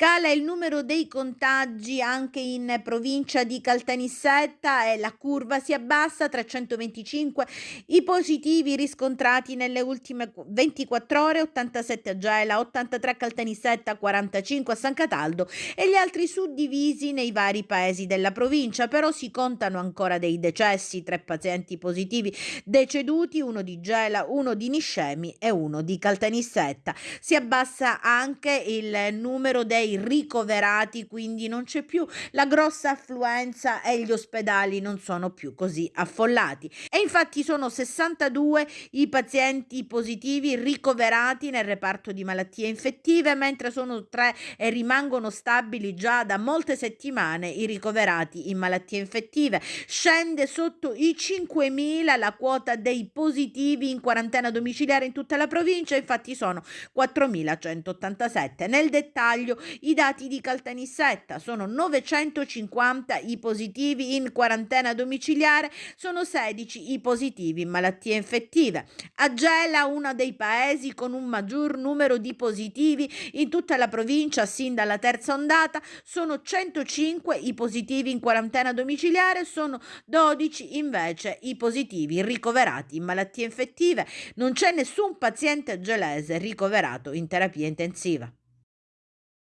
Cala il numero dei contagi anche in provincia di Caltanissetta e la curva si abbassa, 325 i positivi riscontrati nelle ultime 24 ore, 87 a Gela, 83 a Caltanissetta, 45 a San Cataldo e gli altri suddivisi nei vari paesi della provincia, però si contano ancora dei decessi, tre pazienti positivi deceduti, uno di Gela, uno di Niscemi e uno di Caltanissetta. Si abbassa anche il numero dei ricoverati, quindi non c'è più la grossa affluenza e gli ospedali non sono più così affollati. E infatti sono 62 i pazienti positivi ricoverati nel reparto di malattie infettive, mentre sono tre e rimangono stabili già da molte settimane i ricoverati in malattie infettive. Scende sotto i 5.000 la quota dei positivi in quarantena domiciliare in tutta la provincia, infatti sono 4.187. Nel dettaglio i dati di Caltanissetta sono 950 i positivi in quarantena domiciliare, sono 16 i positivi in malattie infettive. A Gela, uno dei paesi con un maggior numero di positivi in tutta la provincia sin dalla terza ondata, sono 105 i positivi in quarantena domiciliare, sono 12 invece i positivi ricoverati in malattie infettive. Non c'è nessun paziente gelese ricoverato in terapia intensiva.